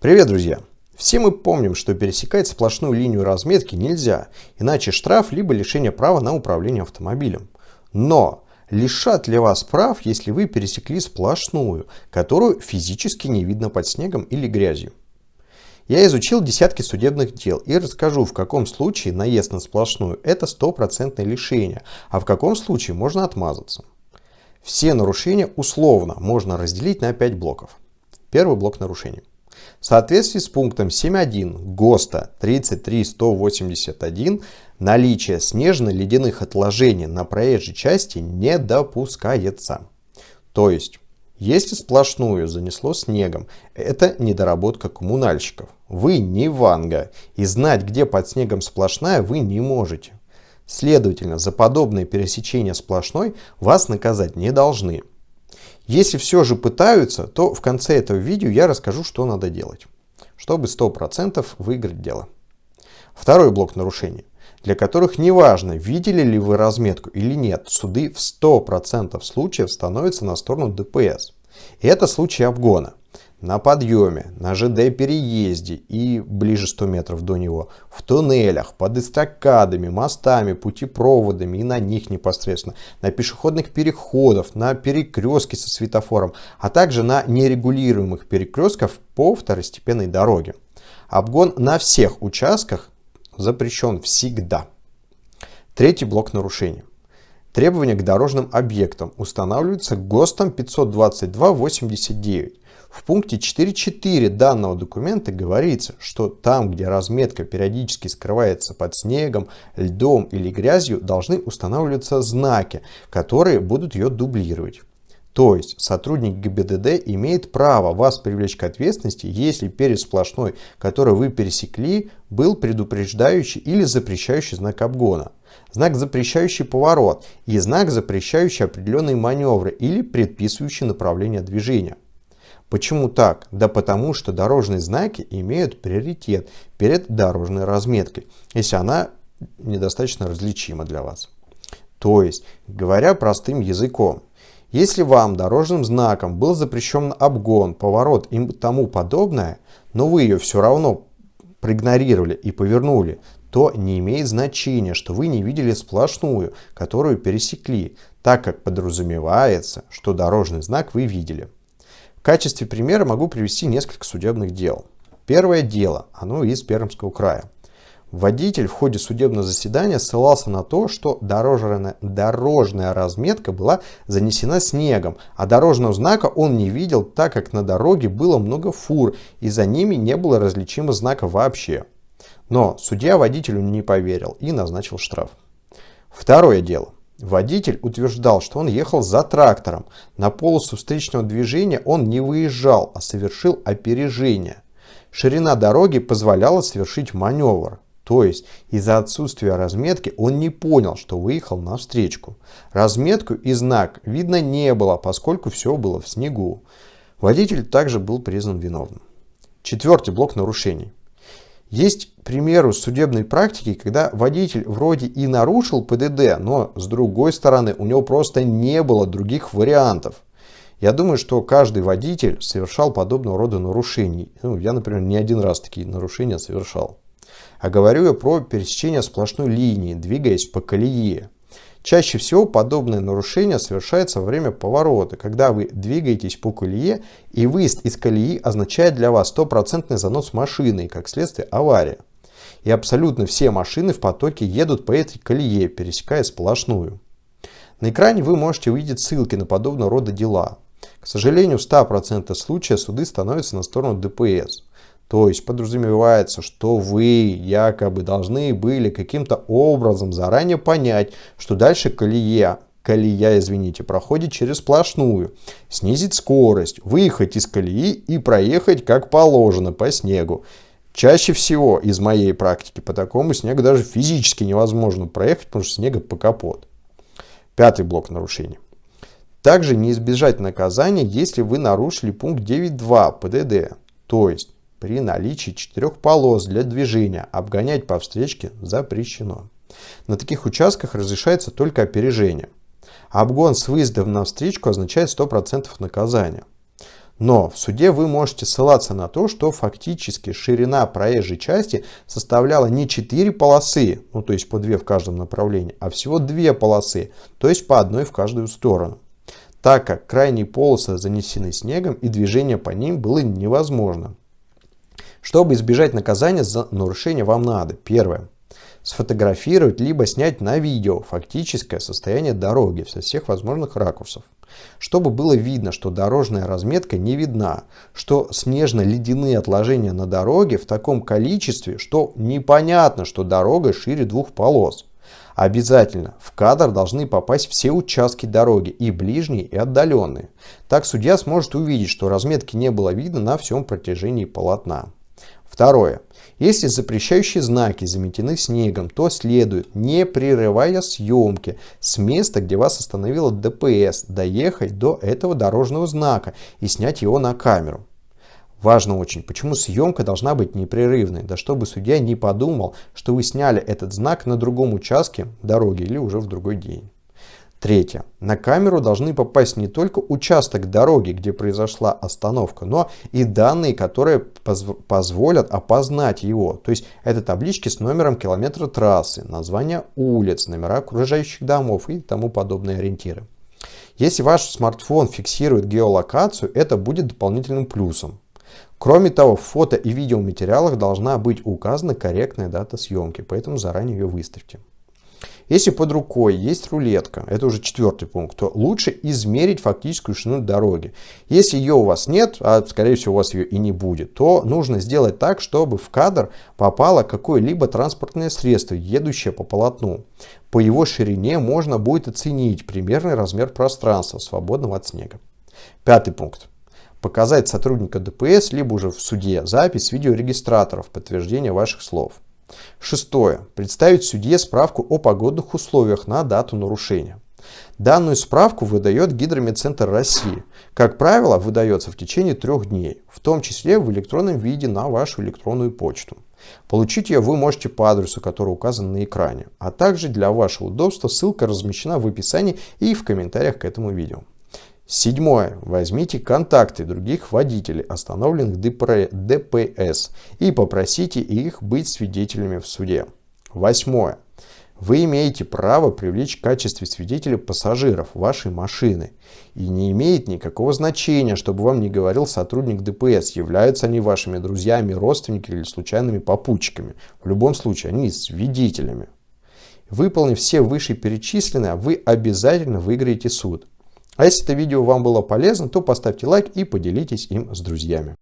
Привет, друзья! Все мы помним, что пересекать сплошную линию разметки нельзя, иначе штраф либо лишение права на управление автомобилем. Но лишат ли вас прав, если вы пересекли сплошную, которую физически не видно под снегом или грязью? Я изучил десятки судебных дел и расскажу, в каком случае наезд на сплошную – это стопроцентное лишение, а в каком случае можно отмазаться. Все нарушения условно можно разделить на 5 блоков. Первый блок нарушений. В соответствии с пунктом 7.1 ГОСТа 33181 наличие снежно-ледяных отложений на проезжей части не допускается. То есть, если сплошную занесло снегом, это недоработка коммунальщиков. Вы не Ванга, и знать, где под снегом сплошная, вы не можете. Следовательно, за подобное пересечение сплошной вас наказать не должны. Если все же пытаются, то в конце этого видео я расскажу, что надо делать, чтобы 100% выиграть дело. Второй блок нарушений, для которых неважно, видели ли вы разметку или нет, суды в 100% случаев становятся на сторону ДПС. И это случай обгона на подъеме, на ЖД-переезде и ближе 100 метров до него, в туннелях, под эстакадами, мостами, путепроводами и на них непосредственно, на пешеходных переходах, на перекрестке со светофором, а также на нерегулируемых перекрестках по второстепенной дороге. Обгон на всех участках запрещен всегда. Третий блок нарушений. Требования к дорожным объектам устанавливаются ГОСТом 522-89. В пункте 4.4 данного документа говорится, что там, где разметка периодически скрывается под снегом, льдом или грязью, должны устанавливаться знаки, которые будут ее дублировать. То есть сотрудник ГИБДД имеет право вас привлечь к ответственности, если перед сплошной, который вы пересекли, был предупреждающий или запрещающий знак обгона, знак запрещающий поворот и знак запрещающий определенные маневры или предписывающий направление движения. Почему так? Да потому что дорожные знаки имеют приоритет перед дорожной разметкой, если она недостаточно различима для вас. То есть, говоря простым языком, если вам дорожным знаком был запрещен обгон, поворот и тому подобное, но вы ее все равно проигнорировали и повернули, то не имеет значения, что вы не видели сплошную, которую пересекли, так как подразумевается, что дорожный знак вы видели. В качестве примера могу привести несколько судебных дел. Первое дело, оно из Пермского края. Водитель в ходе судебного заседания ссылался на то, что дорожная, дорожная разметка была занесена снегом, а дорожного знака он не видел, так как на дороге было много фур и за ними не было различимого знака вообще. Но судья водителю не поверил и назначил штраф. Второе дело. Водитель утверждал, что он ехал за трактором. На полосу встречного движения он не выезжал, а совершил опережение. Ширина дороги позволяла совершить маневр. То есть из-за отсутствия разметки он не понял, что выехал на встречку. Разметку и знак видно не было, поскольку все было в снегу. Водитель также был признан виновным. Четвертый блок нарушений. Есть примеры судебной практики, когда водитель вроде и нарушил ПДД, но с другой стороны у него просто не было других вариантов. Я думаю, что каждый водитель совершал подобного рода нарушений. Ну, я, например, не один раз такие нарушения совершал. А говорю я про пересечение сплошной линии, двигаясь по колее. Чаще всего подобное нарушение совершается во время поворота, когда вы двигаетесь по колее, и выезд из колеи означает для вас стопроцентный занос машины и, как следствие, авария. И абсолютно все машины в потоке едут по этой колее, пересекая сплошную. На экране вы можете увидеть ссылки на подобного рода дела. К сожалению, в 100% случаев суды становятся на сторону ДПС. То есть подразумевается, что вы якобы должны были каким-то образом заранее понять, что дальше колея, колея, извините, проходит через сплошную, снизить скорость, выехать из колеи и проехать как положено по снегу. Чаще всего из моей практики по такому снегу даже физически невозможно проехать, потому что снега по капот. Пятый блок нарушений. Также не избежать наказания, если вы нарушили пункт 9.2 ПДД. То есть при наличии четырех полос для движения обгонять по встречке запрещено. На таких участках разрешается только опережение. Обгон с выездом на встречку означает 100% наказания. Но в суде вы можете ссылаться на то, что фактически ширина проезжей части составляла не 4 полосы, ну то есть по 2 в каждом направлении, а всего 2 полосы, то есть по одной в каждую сторону. Так как крайние полосы занесены снегом и движение по ним было невозможно. Чтобы избежать наказания за нарушение вам надо, первое, сфотографировать либо снять на видео фактическое состояние дороги со всех возможных ракурсов чтобы было видно, что дорожная разметка не видна, что снежно-ледяные отложения на дороге в таком количестве, что непонятно, что дорога шире двух полос. Обязательно в кадр должны попасть все участки дороги, и ближние, и отдаленные. Так судья сможет увидеть, что разметки не было видно на всем протяжении полотна. Второе. Если запрещающие знаки заметены снегом, то следует, не прерывая съемки, с места, где вас остановила ДПС, доехать до этого дорожного знака и снять его на камеру. Важно очень, почему съемка должна быть непрерывной, да чтобы судья не подумал, что вы сняли этот знак на другом участке дороги или уже в другой день. Третье. На камеру должны попасть не только участок дороги, где произошла остановка, но и данные, которые поз позволят опознать его. То есть это таблички с номером километра трассы, название улиц, номера окружающих домов и тому подобные ориентиры. Если ваш смартфон фиксирует геолокацию, это будет дополнительным плюсом. Кроме того, в фото и видеоматериалах должна быть указана корректная дата съемки, поэтому заранее ее выставьте. Если под рукой есть рулетка, это уже четвертый пункт, то лучше измерить фактическую ширину дороги. Если ее у вас нет, а скорее всего у вас ее и не будет, то нужно сделать так, чтобы в кадр попало какое-либо транспортное средство, едущее по полотну. По его ширине можно будет оценить примерный размер пространства, свободного от снега. Пятый пункт показать сотрудника ДПС, либо уже в суде запись видеорегистраторов подтверждения ваших слов. Шестое. Представить судье справку о погодных условиях на дату нарушения. Данную справку выдает Гидромедцентр России. Как правило, выдается в течение трех дней, в том числе в электронном виде на вашу электронную почту. Получить ее вы можете по адресу, который указан на экране, а также для вашего удобства ссылка размещена в описании и в комментариях к этому видео. Седьмое. Возьмите контакты других водителей, остановленных ДПС, и попросите их быть свидетелями в суде. Восьмое. Вы имеете право привлечь в качестве свидетеля пассажиров вашей машины. И не имеет никакого значения, чтобы вам не говорил сотрудник ДПС, являются они вашими друзьями, родственниками или случайными попутчиками. В любом случае, они свидетелями. Выполнив все вышеперечисленное, вы обязательно выиграете суд. А если это видео вам было полезно, то поставьте лайк и поделитесь им с друзьями.